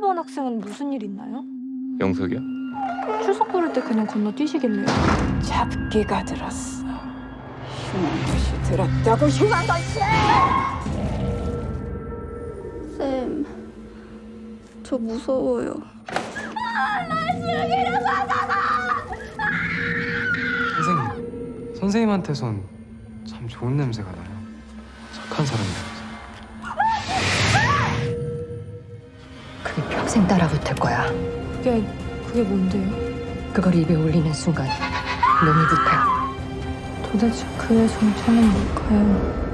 이승원 학생은 무슨 일 있나요? 영석이야? 출석 부를 때 그냥 건너뛰시길래요. 잡기가 들었어. 흉한 것이 들었다고 흉한 것이! 쌤, 저 무서워요. 선생님, 선생님한테선 참 좋은 냄새가 나요. 착한 사람이라 평생 따라붙을 거야. 그게 그게 뭔데요? 그걸 입에 올리는 순간 놈이 붙어. 도대체 그의 정체는 뭘까요?